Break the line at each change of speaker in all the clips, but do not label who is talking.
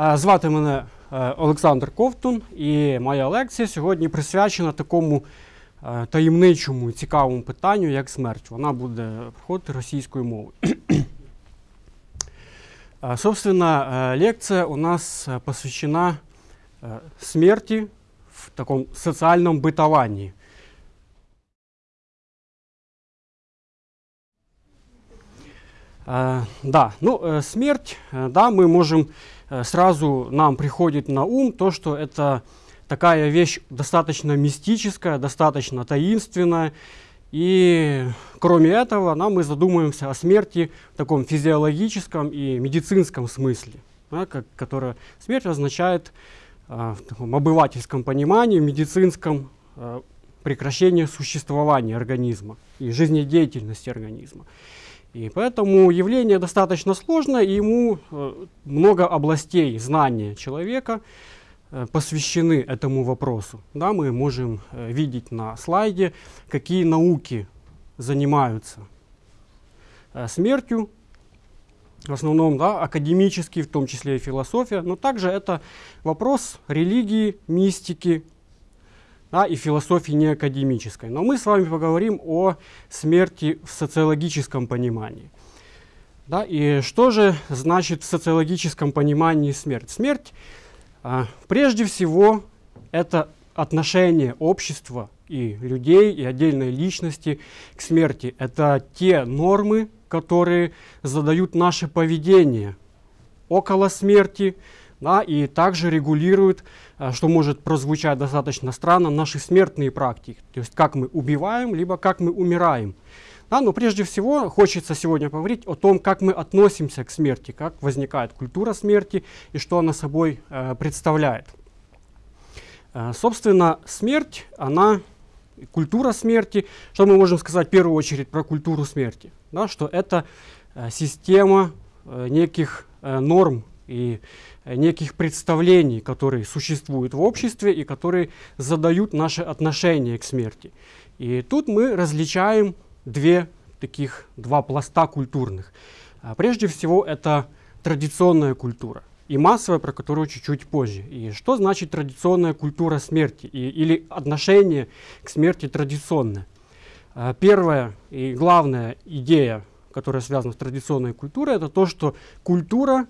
Е, Звати мене е, Олександр Ковтун, і моя лекція сьогодні присвячена такому е, таємничому і цікавому питанню, як смерть. Вона буде проходити російською мовою. Е, Собственно, э, лекция у нас э, посвящена э, смерти в таком социальном бытовании. Э, Да, ну, э, смерть, э, да, мы можем, э, сразу нам приходит на ум то, что это такая вещь достаточно мистическая, достаточно таинственная, и кроме этого, да, мы задумаемся о смерти в таком физиологическом и медицинском смысле, да, как, которая смерть означает а, в таком обывательском понимании, в медицинском а, прекращение существования организма и жизнедеятельности организма. И поэтому явление достаточно сложное, и ему э, много областей знания человека э, посвящены этому вопросу. Да, мы можем э, видеть на слайде, какие науки занимаются смертью, в основном да, академические, в том числе и философия, но также это вопрос религии, мистики да, и философии неакадемической. Но мы с вами поговорим о смерти в социологическом понимании. Да, и что же значит в социологическом понимании смерть? Смерть, а, прежде всего, это отношение общества и людей, и отдельной личности к смерти. Это те нормы, которые задают наше поведение около смерти, да, и также регулируют, а, что может прозвучать достаточно странно, наши смертные практики. То есть как мы убиваем, либо как мы умираем. Да, но прежде всего хочется сегодня поговорить о том, как мы относимся к смерти, как возникает культура смерти и что она собой э, представляет. Э, собственно, смерть, она, культура смерти, что мы можем сказать в первую очередь про культуру смерти? Да, что это э, система э, неких э, норм и э, неких представлений, которые существуют в обществе и которые задают наше отношение к смерти. И тут мы различаем две таких, два пласта культурных. А, Прежде всего, это традиционная культура и массовая, про которую чуть-чуть позже. И что значит традиционная культура смерти и, или отношение к смерти традиционное? А, Первая и главная идея, которая связана с традиционной культурой, это то, что культура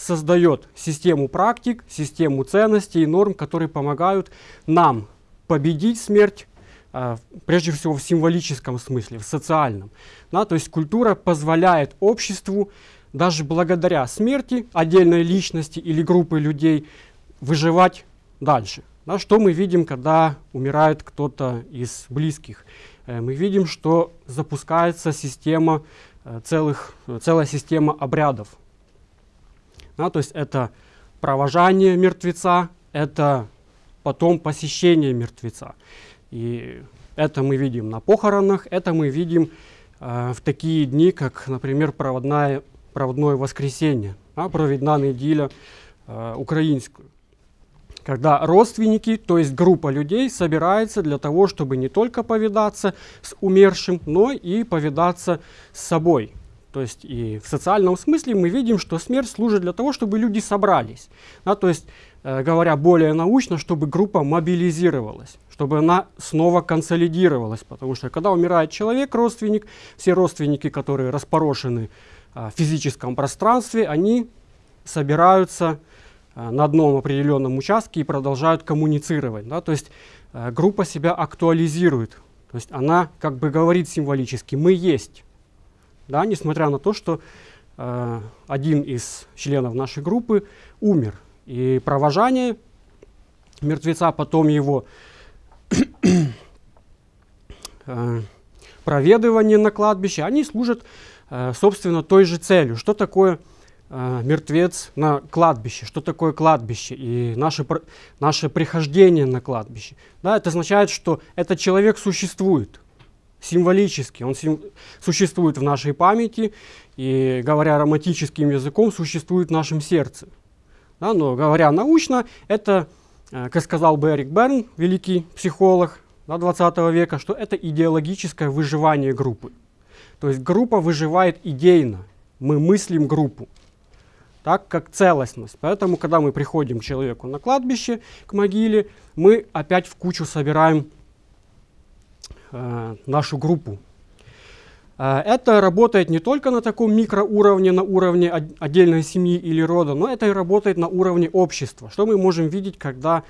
создает систему практик, систему ценностей и норм, которые помогают нам победить смерть, а, прежде всего в символическом смысле, в социальном. Да, то есть культура позволяет обществу даже благодаря смерти отдельной личности или группы людей выживать дальше. Да, что мы видим, когда умирает кто-то из близких? Э, мы видим, что запускается система э, целых, целая система обрядов. Да, то есть это провожание мертвеца, это потом посещение мертвеца. И это мы видим на похоронах, это мы видим э, в такие дни, как, например, проводная, проводное воскресенье, да, проведна неделя э, украинскую. Когда родственники, то есть группа людей, собирается для того, чтобы не только повидаться с умершим, но и повидаться с собой. То есть и в социальном смысле мы видим, что смерть служит для того, чтобы люди собрались. Да, то есть, э, говоря более научно, чтобы группа мобилизировалась, чтобы она снова консолидировалась. Потому что когда умирает человек, родственник, все родственники, которые распорошены а, в физическом пространстве, они собираются а, на одном определенном участке и продолжают коммуницировать. Да? То есть э, группа себя актуализирует. То есть она как бы говорит символически «мы есть» да, несмотря на то, что э, один из членов нашей группы умер. И провожание мертвеца, потом его э, проведывание на кладбище, они служат, э, собственно, той же целью. Что такое э, мертвец на кладбище? Что такое кладбище и наше, наше прихождение на кладбище? Да, это означает, что этот человек существует символически, он сим- существует в нашей памяти и, говоря романтическим языком, существует в нашем сердце. Да, но говоря научно, это, э, как сказал бы Эрик Берн, великий психолог да, 20 века, что это идеологическое выживание группы. То есть группа выживает идейно, мы мыслим группу. так как целостность. Поэтому, когда мы приходим к человеку на кладбище, к могиле, мы опять в кучу собираем э, нашу группу. Э, это работает не только на таком микроуровне, на уровне отдельной семьи или рода, но это и работает на уровне общества. Что мы можем видеть, когда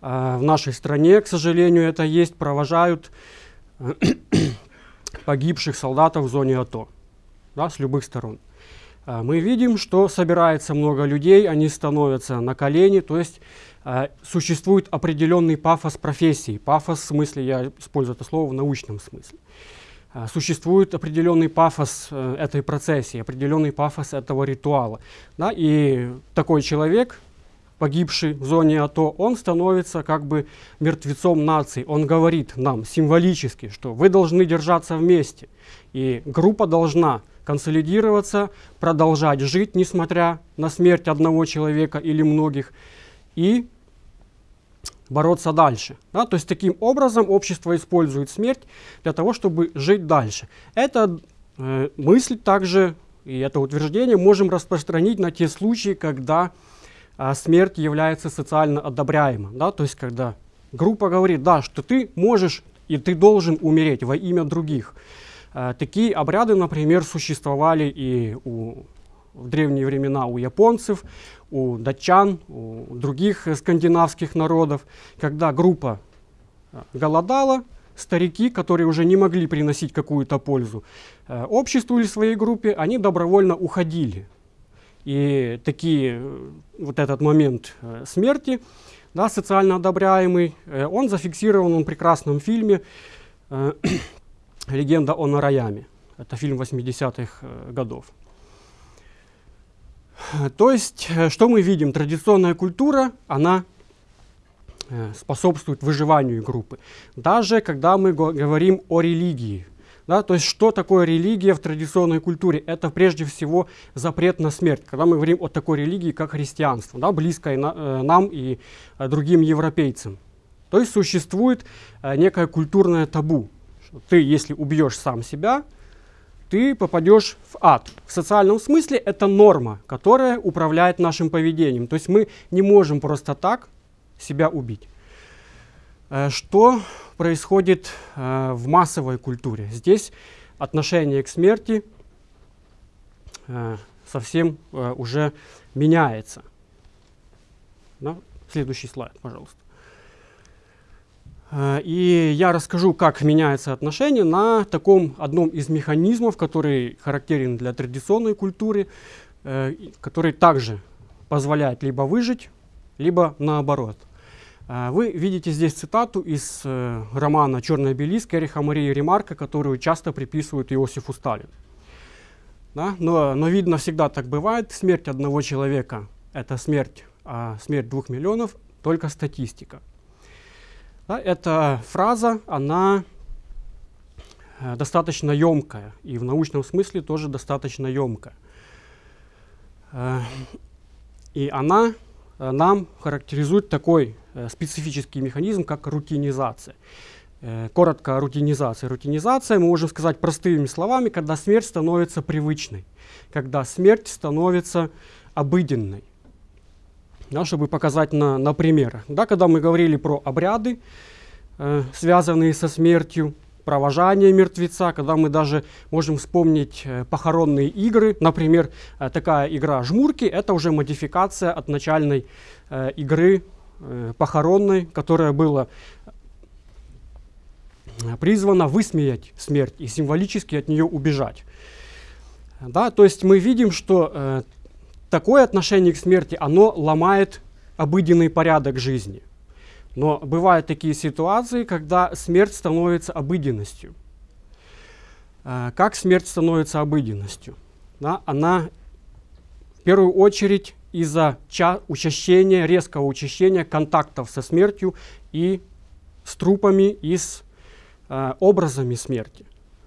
э, в нашей стране, к сожалению, это есть, провожают э, погибших солдатов в зоне АТО да, с любых сторон. А, мы видим, что собирается много людей, они становятся на колени, то есть существует определенный пафос профессии. Пафос в смысле, я использую это слово в научном смысле. А, существует определенный пафос э, этой процессии, определенный пафос этого ритуала. Да? И такой человек, погибший в зоне АТО, он становится как бы мертвецом нации. Он говорит нам символически, что вы должны держаться вместе. И группа должна консолидироваться, продолжать жить, несмотря на смерть одного человека или многих, и бороться дальше. Да? То есть таким образом общество использует смерть для того, чтобы жить дальше. Эта э, мысль также, и это утверждение, можем распространить на те случаи, когда э, смерть является социально одобряемым. Да? То есть когда группа говорит, да, что ты можешь и ты должен умереть во имя других. Э, такие обряды, например, существовали и у, в древние времена у японцев, у датчан, у других скандинавских народов, когда группа э, голодала, старики, которые уже не могли приносить какую-то пользу э, обществу или своей группе, они добровольно уходили. И такие, вот этот момент смерти, да, социально одобряемый, он зафиксирован в прекрасном фильме «Легенда о Нараяме». Это фильм 80-х э, годов. То есть, э, что мы видим? Традиционная культура, она э, способствует выживанию группы. Даже когда мы говорим о религии. Да, то есть, что такое религия в традиционной культуре? Это прежде всего запрет на смерть. Когда мы говорим о такой религии, как христианство, да, близкой на, э, нам и другим европейцам. То есть, существует некое культурное табу ты, если убьешь сам себя, ты попадешь в ад. В социальном смысле это норма, которая управляет нашим поведением. То есть мы не можем просто так себя убить. Э, что происходит э, в массовой культуре? Здесь отношение к смерти э, совсем уже меняется. Следующий слайд, пожалуйста. Э, и я расскажу, как меняется отношение на таком одном из механизмов, который характерен для традиционной культуры, э, который также позволяет либо выжить, либо наоборот. Э, вы видите здесь цитату из романа «Черный обелиск» Эриха Марии Ремарка, которую часто приписывают Иосифу Сталину. Да? Но, но видно, всегда так бывает. Смерть одного человека – это смерть, а смерть двух миллионов – только статистика. Да, эта фраза, она э, достаточно емкая, и в научном смысле тоже достаточно емкая. Э, и она э, нам характеризует такой специфический механизм, как рутинизация. Коротко рутинизация. Рутинизация, мы можем сказать простыми словами, когда смерть становится привычной, когда смерть становится обыденной да, чтобы показать на, на примерах. Да, когда мы говорили про обряды, э, связанные со смертью, провожание мертвеца, когда мы даже можем вспомнить э, похоронные игры, например, э, такая игра «Жмурки» — это уже модификация от начальной э, игры э, похоронной, которая была э, призвана высмеять смерть и символически от нее убежать. Да, то есть мы видим, что э, такое отношение к смерти, оно ломает обыденный порядок жизни. Но бывают такие ситуации, когда смерть становится обыденностью. Э, как смерть становится обыденностью? Да, она в первую очередь из-за учащения, резкого учащения контактов со смертью и с трупами и с э, образами смерти.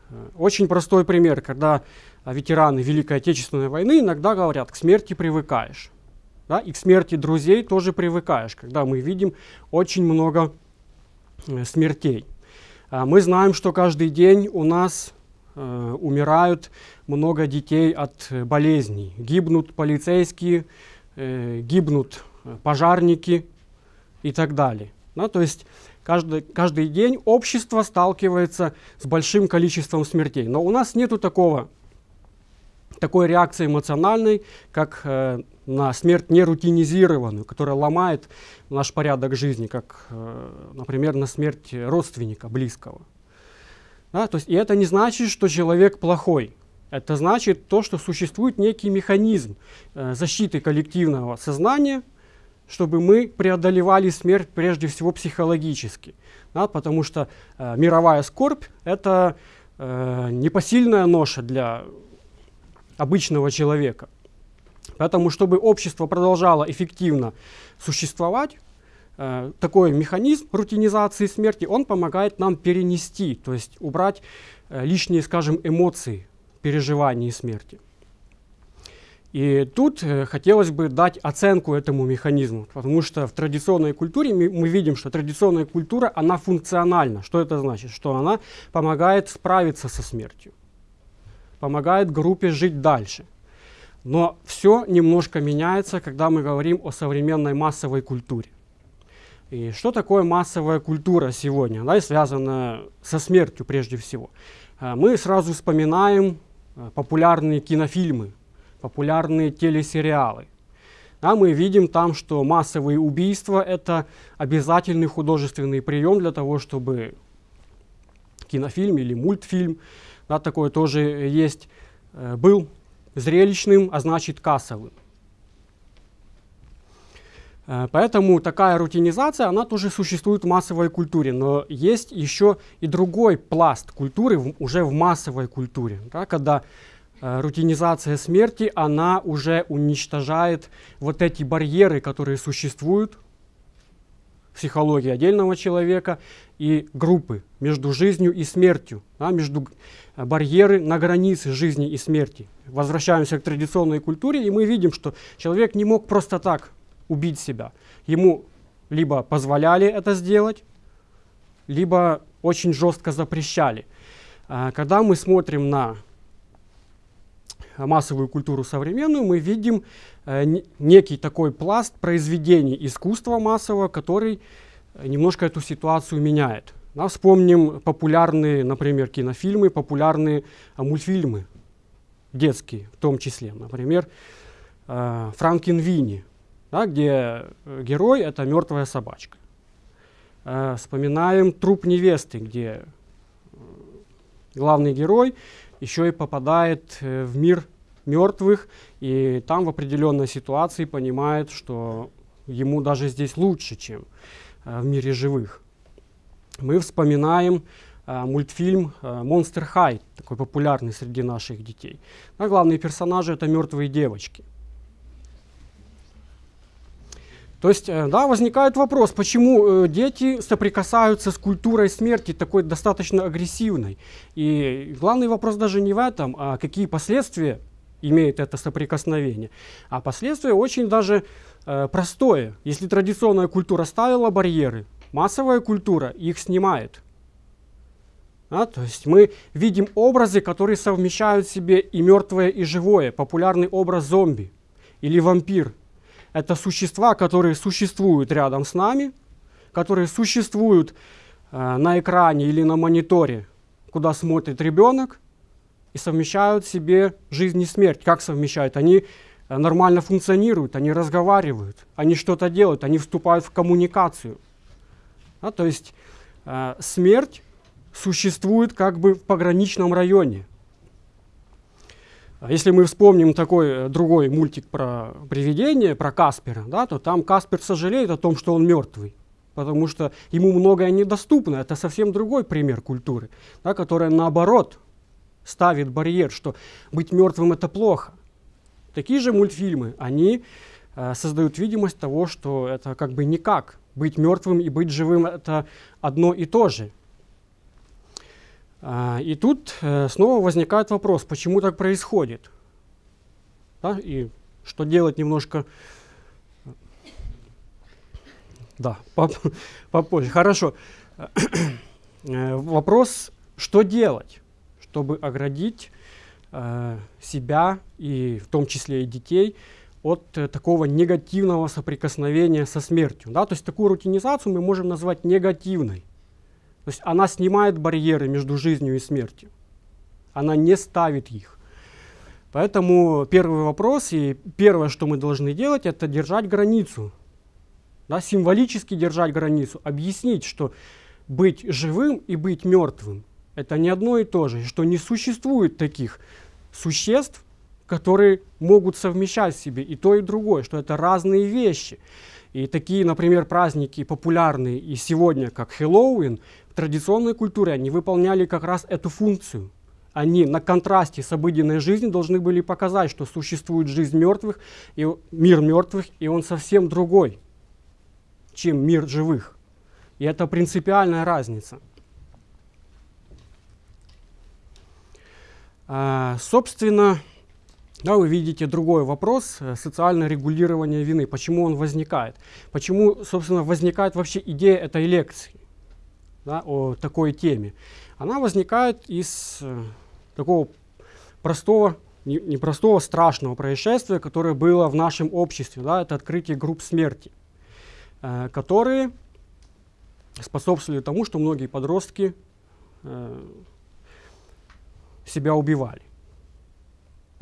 Э, очень простой пример, когда а ветераны Великой Отечественной войны иногда говорят, к смерти привыкаешь. Да? И к смерти друзей тоже привыкаешь, когда мы видим очень много э, смертей. А мы знаем, что каждый день у нас э, умирают много детей от болезней. Гибнут полицейские, э, гибнут пожарники и так далее. Да, то есть каждый, каждый день общество сталкивается с большим количеством смертей. Но у нас нету такого, такой реакции эмоциональной, как э, на смерть нерутинизированную, которая ломает наш порядок жизни, как, э, например, на смерть родственника близкого. Да, то есть, и это не значит, что человек плохой. Это значит то, что существует некий механизм э, защиты коллективного сознания, чтобы мы преодолевали смерть прежде всего психологически. Да, потому что э, мировая скорбь – это э, непосильная ноша для обычного человека. Поэтому, чтобы общество продолжало эффективно существовать, э, такой механизм рутинизации смерти, он помогает нам перенести, то есть убрать э, лишние, скажем, эмоции переживаний смерти. И тут э, хотелось бы дать оценку этому механизму, потому что в традиционной культуре мы, мы видим, что традиционная культура, она функциональна. Что это значит? Что она помогает справиться со смертью, помогает группе жить дальше. Но все немножко меняется, когда мы говорим о современной массовой культуре. И что такое массовая культура сегодня, да, и связанная со смертью прежде всего? Э, мы сразу вспоминаем э, популярные кинофильмы, популярные телесериалы. Да, мы видим там, что массовые убийства – это обязательный художественный прием для того, чтобы кинофильм или мультфильм, да, такое тоже есть, э, был зрелищным, а значит кассовым. Э, поэтому такая рутинизация, она тоже существует в массовой культуре, но есть еще и другой пласт культуры, в, уже в массовой культуре, да, когда э, рутинизация смерти, она уже уничтожает вот эти барьеры, которые существуют психологии отдельного человека и группы между жизнью и смертью, да, между э, барьеры на границе жизни и смерти. Возвращаемся к традиционной культуре, и мы видим, что человек не мог просто так убить себя. Ему либо позволяли это сделать, либо очень жестко запрещали. А, когда мы смотрим на массовую культуру современную, мы видим э, некий такой пласт произведений искусства массового, который немножко эту ситуацию меняет. Да, вспомним популярные, например, кинофильмы, популярные а, мультфильмы, детские в том числе. Например, э, Франкенвини да, где э, герой — это мертвая собачка. Э, вспоминаем труп невесты, где э, главный герой еще и попадает э, в мир мертвых, и там в определенной ситуации понимает, что ему даже здесь лучше, чем э, в мире живых. Мы вспоминаем э, мультфильм «Монстр Хай», такой популярный среди наших детей. А главные персонажи — это мертвые девочки. То есть, э, да, возникает вопрос, почему э, дети соприкасаются с культурой смерти такой достаточно агрессивной. И главный вопрос даже не в этом, а какие последствия имеет это соприкосновение. А последствия очень даже э, простое. Если традиционная культура ставила барьеры, массовая культура их снимает. Да, то есть мы видим образы, которые совмещают в себе и мертвое, и живое. Популярный образ зомби или вампир – это существа, которые существуют рядом с нами, которые существуют э, на экране или на мониторе, куда смотрит ребенок, и совмещают в себе жизнь и смерть. Как совмещают? Они э, нормально функционируют, они разговаривают, они что-то делают, они вступают в коммуникацию. Да, то есть э, смерть существует как бы в пограничном районе. А если мы вспомним такой э, другой мультик про привидение, про Каспера, да, то там Каспер сожалеет о том, что он мертвый, потому что ему многое недоступно. Это совсем другой пример культуры, да, которая наоборот ставит барьер, что быть мертвым это плохо. Такие же мультфильмы, они э, создают видимость того, что это как бы никак. Быть мертвым и быть живым это одно и то же. А, и тут э, снова возникает вопрос, почему так происходит? Да, и что делать немножко... Да, поп попозже. Хорошо. Э, вопрос, что делать? чтобы оградить э, себя и в том числе и детей от э, такого негативного соприкосновения со смертью. Да? То есть такую рутинизацию мы можем назвать негативной. То есть она снимает барьеры между жизнью и смертью. Она не ставит их. Поэтому первый вопрос и первое, что мы должны делать, это держать границу. Да, символически держать границу, объяснить, что быть живым и быть мертвым – это не одно и то же, что не существует таких существ, которые могут совмещать в себе и то, и другое, что это разные вещи. И такие, например, праздники популярные и сегодня, как Хэллоуин, в традиционной культуре они выполняли как раз эту функцию – они на контрасте с обыденной жизнью должны были показать, что существует жизнь мертвых, и мир мертвых, и он совсем другой, чем мир живых. И это принципиальная разница. А, собственно, да, вы видите другой вопрос, э, социальное регулирование вины. Почему он возникает? Почему, собственно, возникает вообще идея этой лекции да, о такой теме? Она возникает из э, такого простого, непростого, не страшного происшествия, которое было в нашем обществе. Да, это открытие групп смерти, э, которые способствовали тому, что многие подростки э, себя убивали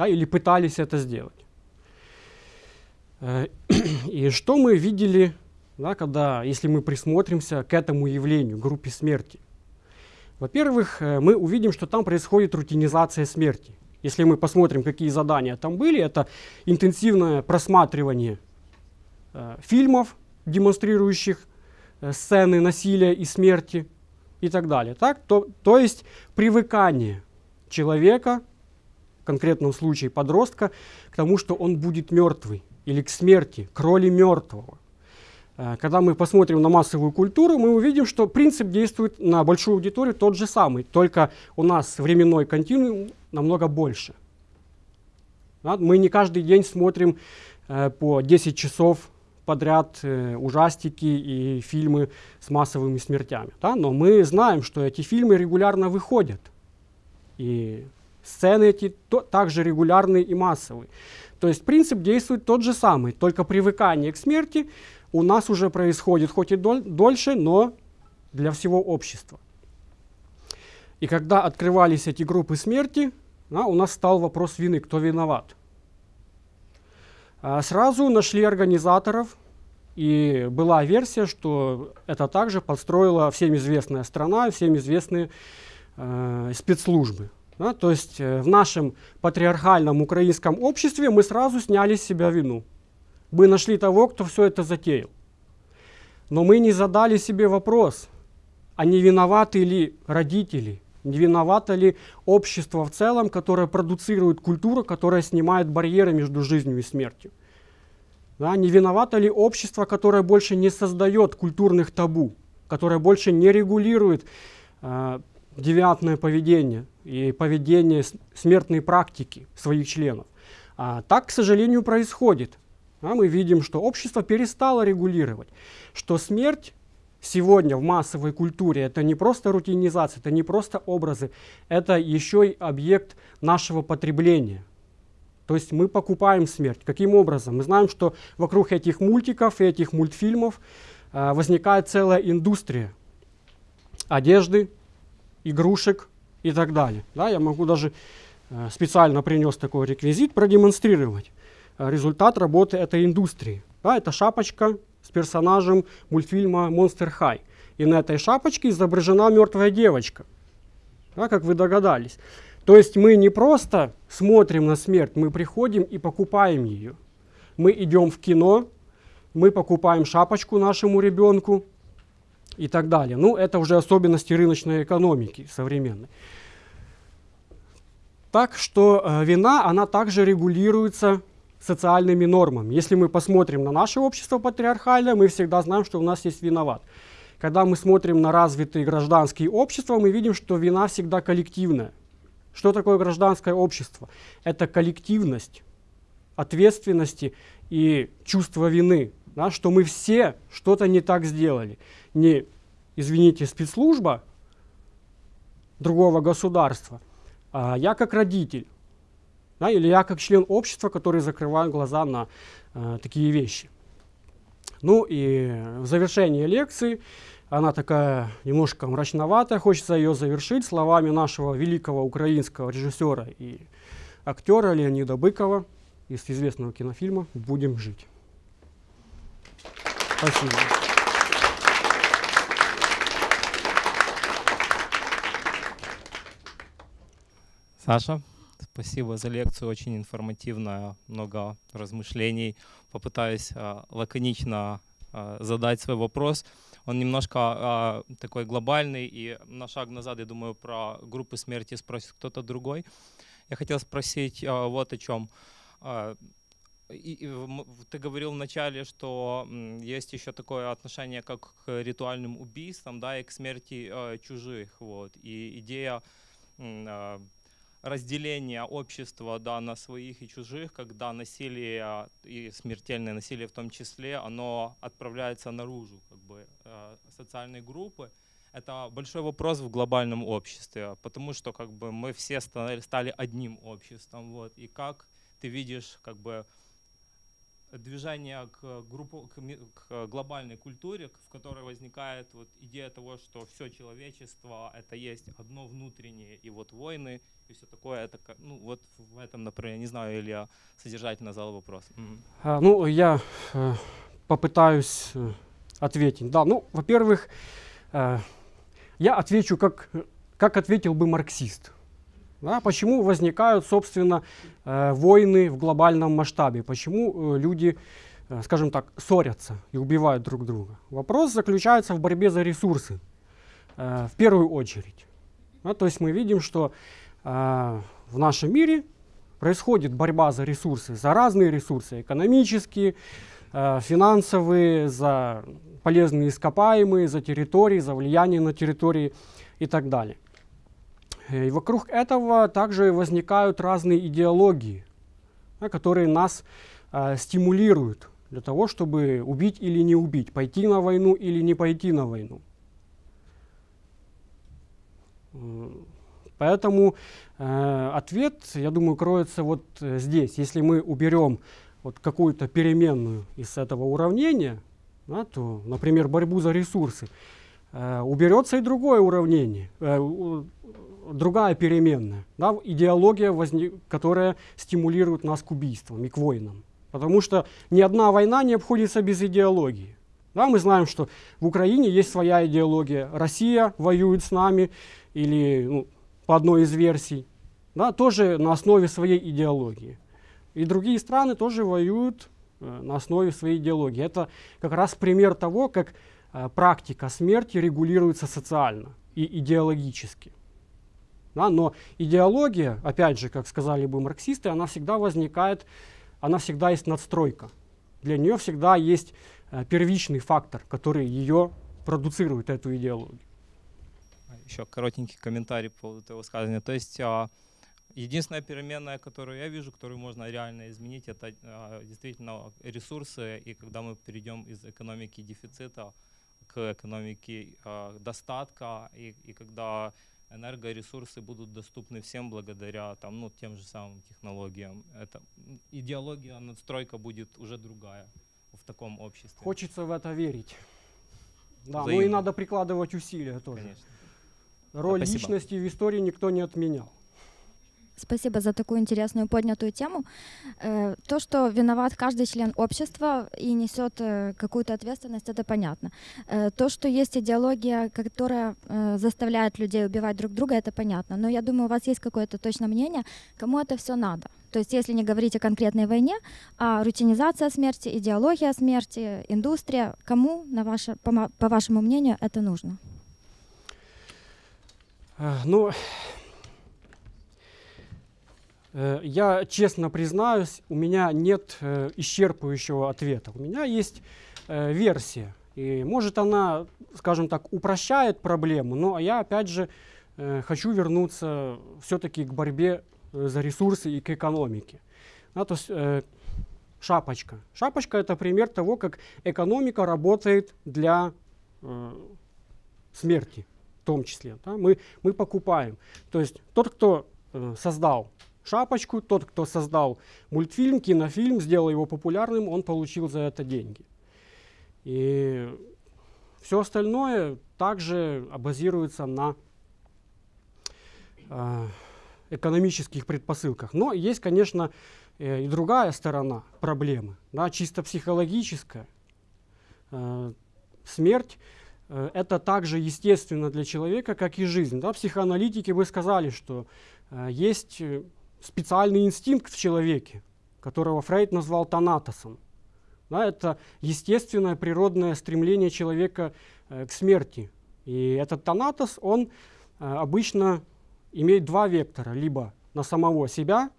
да, или пытались это сделать. Э, и что мы видели, да, когда, если мы присмотримся к этому явлению, группе смерти – во-первых, э, мы увидим, что там происходит рутинизация смерти. Если мы посмотрим, какие задания там были, это интенсивное просматривание э, фильмов, демонстрирующих э, сцены насилия и смерти и так далее. Так? То, то есть привыкание человека, в конкретном случае подростка, к тому, что он будет мертвый или к смерти, к роли мертвого. Э, когда мы посмотрим на массовую культуру, мы увидим, что принцип действует на большую аудиторию тот же самый, только у нас временной континуум намного больше. Мы не каждый день смотрим э, по 10 часов подряд э, ужастики и фильмы с массовыми смертями. Да? Но мы знаем, что эти фильмы регулярно выходят. И сцены эти то, также регулярные и массовые. То есть принцип действует тот же самый, только привыкание к смерти у нас уже происходит хоть и доль, дольше, но для всего общества. И когда открывались эти группы смерти, да, у нас стал вопрос вины, кто виноват. А сразу нашли организаторов, и была версия, что это также подстроила всем известная страна, всем известные э, спецслужбы. Да, то есть э, в нашем патриархальном украинском обществе мы сразу сняли с себя вину бы нашли того, кто все это затеял. Но мы не задали себе вопрос, а не виноваты ли родители, не виновато ли общество в целом, которое продуцирует культуру, которая снимает барьеры между жизнью и смертью. Да, не виновато ли общество, которое больше не создает культурных табу, которое больше не регулирует э, девиантное поведение и поведение смертной практики своих членов. А так, к сожалению, происходит а мы видим, что общество перестало регулировать, что смерть сегодня в массовой культуре это не просто рутинизация, это не просто образы, это еще и объект нашего потребления. То есть мы покупаем смерть. Каким образом? Мы знаем, что вокруг этих мультиков и этих мультфильмов э, возникает целая индустрия одежды, игрушек и так далее. Да, я могу даже э, специально принес такой реквизит продемонстрировать. Э, результат работы этой индустрии. Да, это шапочка с персонажем мультфильма Monster High. И на этой шапочке изображена мертвая девочка, да, как вы догадались. То есть мы не просто смотрим на смерть, мы приходим и покупаем ее. Мы идем в кино, мы покупаем шапочку нашему ребенку и так далее. Ну, это уже особенности рыночной экономики современной. Так что э, вина, она также регулируется социальными нормами. Если мы посмотрим на наше общество патриархальное, мы всегда знаем, что у нас есть виноват. Когда мы смотрим на развитые гражданские общества, мы видим, что вина всегда коллективная. Что такое гражданское общество? Это коллективность ответственности и чувство вины, да, что мы все что-то не так сделали. Не, извините, спецслужба другого государства, а я как родитель, да, или я как член общества, который закрываю глаза на э, такие вещи. Ну и в завершении лекции, она такая немножко мрачноватая, хочется ее завершить словами нашего великого украинского режиссера и актера Леонида Быкова из известного кинофильма «Будем жить». Спасибо.
Саша, спасибо за лекцию, очень информативно, много размышлений. Попытаюсь э, лаконично э, задать свой вопрос. Он немножко э, такой глобальный, и на шаг назад, я думаю, про группы смерти спросит кто-то другой. Я хотел спросить вот о чем. И, ты говорил вначале, что есть еще такое отношение как к ритуальным убийствам, да, и к смерти э, чужих, вот. И идея разделения общества да, на своих и чужих, когда насилие и смертельное насилие в том числе, оно отправляется наружу, как бы э, социальной группы. Это большой вопрос в глобальном обществе, потому что как бы мы все стали одним обществом, вот. И как ты видишь как бы движение к, группу, к, к глобальной культуре, в которой возникает вот идея того, что все человечество это есть одно внутреннее, и вот войны и все такое, это ну вот в этом, например, не знаю, или я содержательно задал вопрос.
Mm-hmm. А, ну, я э, попытаюсь э, ответить. Да, ну, во-первых, э, я отвечу, как, как ответил бы марксист. Да, почему возникают, собственно, э, войны в глобальном масштабе? Почему э, люди, э, скажем так, ссорятся и убивают друг друга? Вопрос заключается в борьбе за ресурсы, э, в первую очередь. Да, то есть мы видим, что э, в нашем мире происходит борьба за ресурсы, за разные ресурсы, экономические, э, финансовые, за полезные ископаемые, за территории, за влияние на территории и так далее. Э, и вокруг этого также возникают разные идеологии, которые нас э, стимулируют для того, чтобы убить или не убить, пойти на войну или не пойти на войну. Поэтому э, ответ, я думаю, кроется вот э, здесь. Если мы уберем вот какую-то переменную из этого уравнения, да, то, например, борьбу за ресурсы, э, уберется и другое уравнение, э, другая переменная, да, идеология, возник, которая стимулирует нас к убийствам и к войнам. Потому что ни одна война не обходится без идеологии. Да, мы знаем, что в Украине есть своя идеология. Россия воюет с нами, или ну, по одной из версий, да, тоже на основе своей идеологии. И другие страны тоже воюют э, на основе своей идеологии. Это как раз пример того, как э, практика смерти регулируется социально и идеологически. Да, но идеология, опять же, как сказали бы марксисты, она всегда возникает, она всегда есть надстройка. Для нее всегда есть э, первичный фактор, который ее продуцирует, эту идеологию.
Еще коротенький комментарий по поводу этого сказания. То есть а, единственная переменная, которую я вижу, которую можно реально изменить, это а, действительно ресурсы. И когда мы перейдем из экономики дефицита к экономике а, достатка, и, и когда энергоресурсы будут доступны всем благодаря там, ну, тем же самым технологиям. Это, идеология, надстройка будет уже другая в таком обществе.
Хочется в это верить. Да, Взаимно. ну и надо прикладывать усилия тоже. Конечно. Роль Спасибо. личности в истории никто не отменял.
Спасибо за такую интересную поднятую тему. Э, то, что виноват каждый член общества и несет э, какую-то ответственность, это понятно. Э, то, что есть идеология, которая заставляет людей убивать друг друга, это понятно. Но я думаю, у вас есть какое-то точное мнение, кому это все надо. То есть если не говорить о конкретной войне, а рутинизация смерти, идеология смерти, индустрия, кому, на ваше, по, по вашему мнению, это нужно?
Ну, я честно признаюсь, у меня нет э, исчерпывающего ответа. У меня есть э, версия. И может она, скажем так, упрощает проблему, но я опять же хочу вернуться все-таки к борьбе за ресурсы и к экономике. Да, то есть шапочка. Шапочка это пример того, как экономика работает для э, смерти в том числе. Да? Мы, мы покупаем. То есть тот, кто э, создал шапочку, тот, кто создал мультфильм, кинофильм, сделал его популярным, он получил за это деньги. И все остальное также базируется на э, экономических предпосылках. Но есть, конечно, э, и другая сторона проблемы, да, чисто психологическая. Э, смерть э, это также естественно для человека, как и жизнь. Да? Психоаналитики бы сказали, что э, есть э, специальный инстинкт в человеке, которого Фрейд назвал тонатосом. Да, это естественное природное стремление человека э, к смерти. И этот тонатос, он э, обычно имеет два вектора, либо на самого себя,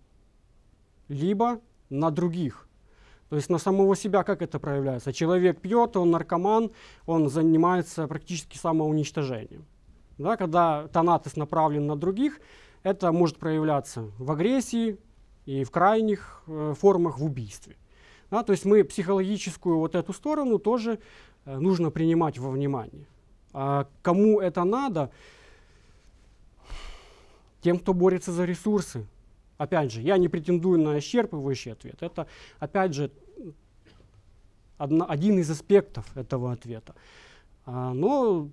либо на других. То есть на самого себя как это проявляется? Человек пьет, он наркоман, он занимается практически самоуничтожением. Да, когда тонатос направлен на других, это может проявляться в агрессии и в крайних э, формах в убийстве. Да, то есть мы психологическую вот эту сторону тоже э, нужно принимать во внимание. А кому это надо? Тем, кто борется за ресурсы. Опять же, я не претендую на исчерпывающий ответ. Это, опять же, одна, один из аспектов этого ответа. А, но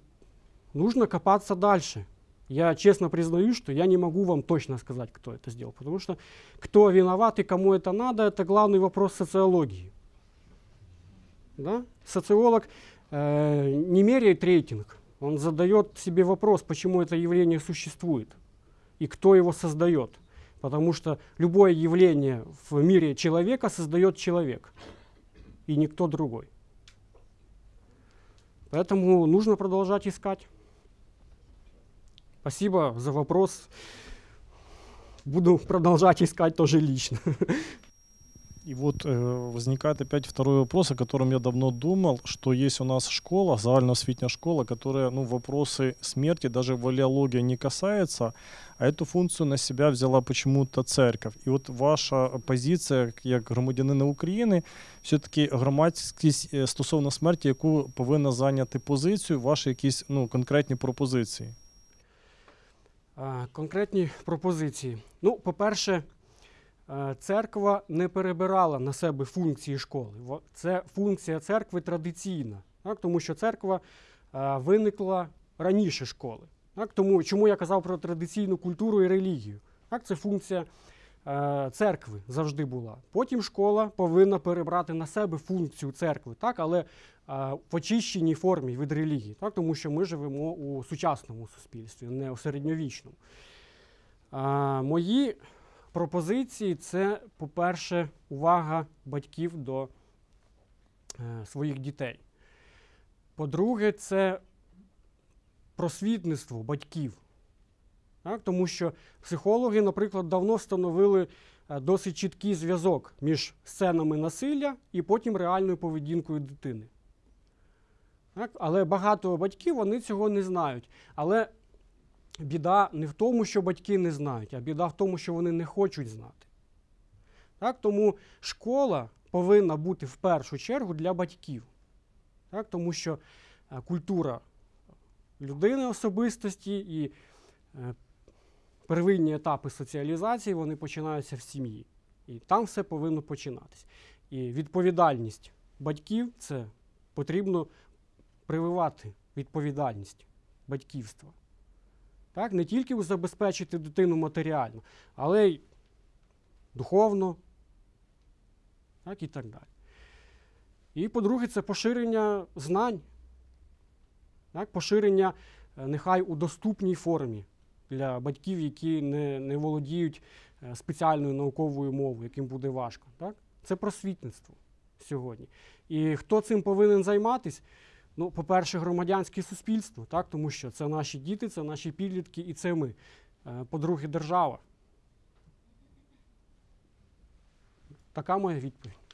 нужно копаться дальше. Я честно признаю, что я не могу вам точно сказать, кто это сделал, потому что кто виноват и кому это надо, это главный вопрос социологии. Да? Социолог э, не меряет рейтинг, он задает себе вопрос, почему это явление существует и кто его создает. Потому что любое явление в мире человека создает человек и никто другой. Поэтому нужно продолжать искать. Спасибо за вопрос. Буду продолжать искать тоже лично.
И вот э, возникает опять второй вопрос, о котором я давно думал, что есть у нас школа, загальноосвітня школа, которая ну, вопросы смерти, даже валиология не касается, а эту функцию на себя взяла почему-то церковь. И вот ваша позиція, як громадянина України, все-таки громадськість е, стосовно смерті, яку повинна зайняти позицію, ваші якісь ну, конкретні пропозиції.
Конкретні пропозиції. Ну, по-перше, е, церква не перебирала на себе функції школи. Це функція церкви традиційна, так? тому що церква е, виникла раніше школи. Так? Тому чому я казав про традиційну культуру і релігію? Так? Це функція церкви завжди була. Потім школа повинна перебрати на себе функцію церкви, так? але е, в очищеній формі від релігії, так? тому що ми живемо у сучасному суспільстві, не у середньовічному. А, мої пропозиції це, по-перше, увага батьків до е, своїх дітей. По-друге, це просвітництво батьків. Так? Тому що психологи, наприклад, давно встановили е, досить чіткий зв'язок між сценами насилля і потім реальною поведінкою дитини. Так? Але багато батьків вони цього не знають. Але біда не в тому, що батьки не знають, а біда в тому, що вони не хочуть знати. Так? Тому школа повинна бути в першу чергу для батьків. Так? Тому що е, культура людини особистості і е, первинні етапи соціалізації вони починаються в сім'ї. І там все повинно починатись. І відповідальність батьків це потрібно прививати відповідальність батьківства. Так? Не тільки забезпечити дитину матеріально, але й духовно так? і так далі. І по-друге, це поширення знань, так? поширення е, нехай у доступній формі для батьків, які не, не володіють е, спеціальною науковою мовою, яким буде важко. Так? Це просвітництво сьогодні. І хто цим повинен займатися? Ну, по-перше, громадянське суспільство, так? тому що це наші діти, це наші підлітки і це ми. Е, По-друге, держава. Така моя відповідь.